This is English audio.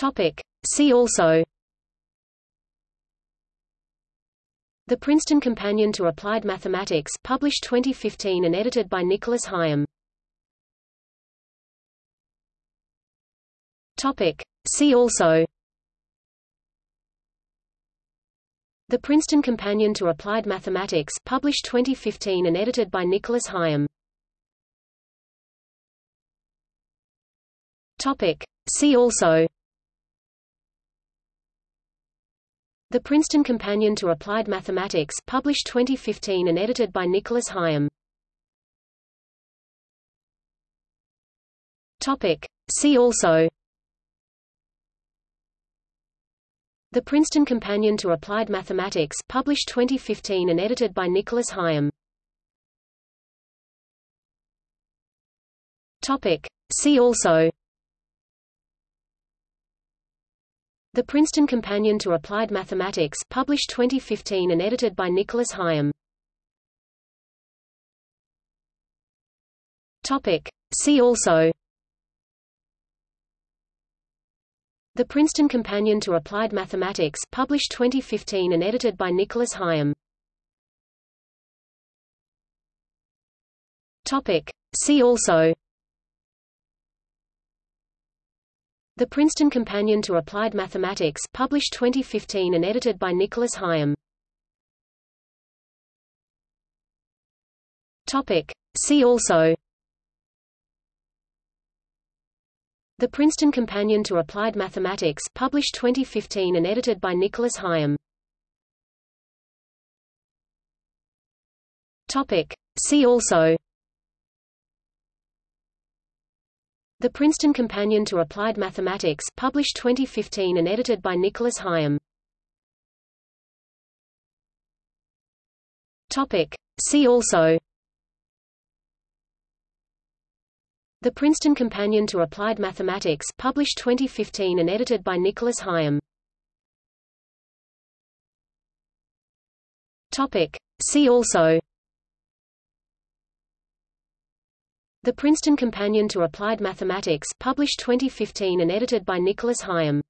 Topic. See also The Princeton Companion to Applied Mathematics published 2015 and edited by Nicholas Higham. Topic. See also The Princeton Companion to Applied Mathematics published 2015 and edited by Nicholas Higham. Topic. See also The Princeton Companion to Applied Mathematics published 2015 and edited by Nicholas Higham. Topic. See also The Princeton Companion to Applied Mathematics published 2015 and edited by Nicholas Higham. Topic. See also The Princeton Companion to Applied Mathematics published 2015 and edited by Nicholas. Topic. See also The Princeton Companion to Applied Mathematics published 2015 and edited by Nicholas. Topic. See also The Princeton Companion to Applied Mathematics published 2015 and edited by Nicholas Higham. Topic. See also The Princeton Companion to Applied Mathematics published 2015 and edited by Nicholas Higham. Topic. See also The Princeton Companion to Applied Mathematics published 2015 and edited by Nicholas Higham. Topic. See also The Princeton Companion to Applied Mathematics published 2015 and edited by Nicholas Higham. Topic. See also The Princeton Companion to Applied Mathematics published 2015 and edited by Nicholas Higham.